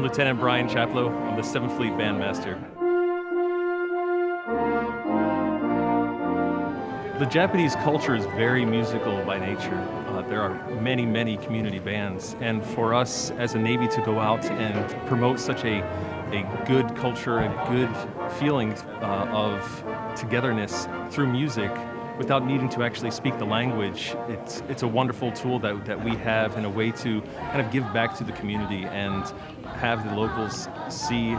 I'm Lieutenant Brian Chaplow. I'm the 7th Fleet Bandmaster. The Japanese culture is very musical by nature. Uh, there are many, many community bands, and for us as a Navy to go out and promote such a, a good culture, a good feeling uh, of togetherness through music without needing to actually speak the language, it's, it's a wonderful tool that, that we have in a way to kind of give back to the community and have the locals see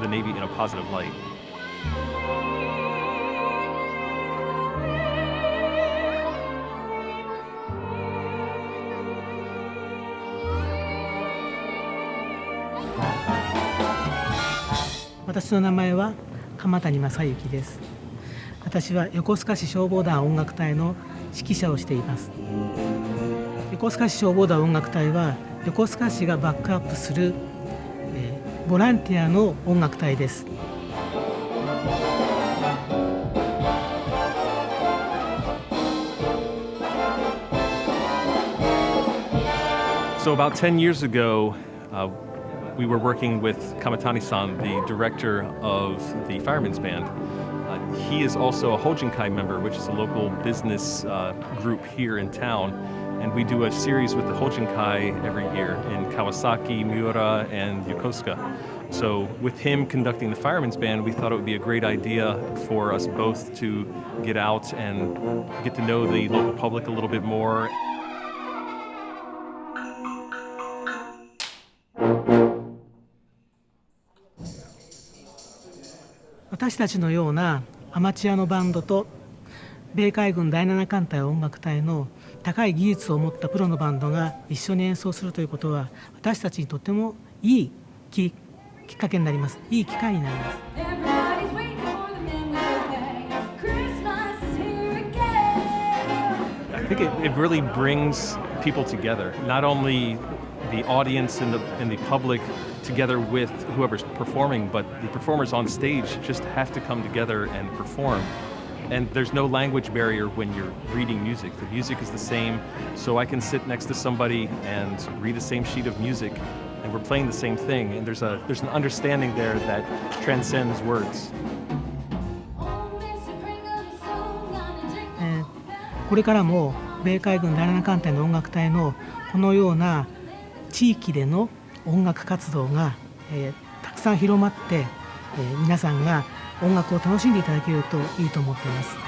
the Navy in a positive light. 私の名前は鎌谷正幸です 私は横須賀市消防団音楽隊の指揮者をしています横須賀市消防団音楽隊は横須賀市がバックアップする、えー、ボランティアの音楽隊です So about 10 years ago, uh, we were working with Kamatani-san, the director of the Firemen's Band. Uh, he is also a Hojinkai member, which is a local business uh, group here in town. And we do a series with the Hojinkai every year in Kawasaki, Miura, and Yokosuka. So with him conducting the Firemen's Band, we thought it would be a great idea for us both to get out and get to know the local public a little bit more. 私たちのような アマチュアのバンドと米海軍第7艦隊音楽隊の高い技術を持ったプロのバンドが一緒に演奏するということは私たちにとってもいいききっかけになります。いい機会になります。I think it, it really brings people together, not only the audience and the, and the public together with whoever's performing, but the performers on stage just have to come together and perform. And there's no language barrier when you're reading music. The music is the same, so I can sit next to somebody and read the same sheet of music, and we're playing the same thing, and there's, a, there's an understanding there that transcends words. これからも米海軍第7艦隊の音楽隊のこのような 地域での音楽活動が、えー、たくさん広まって、えー、皆さんが音楽を楽しんでいただけるといいと思っています。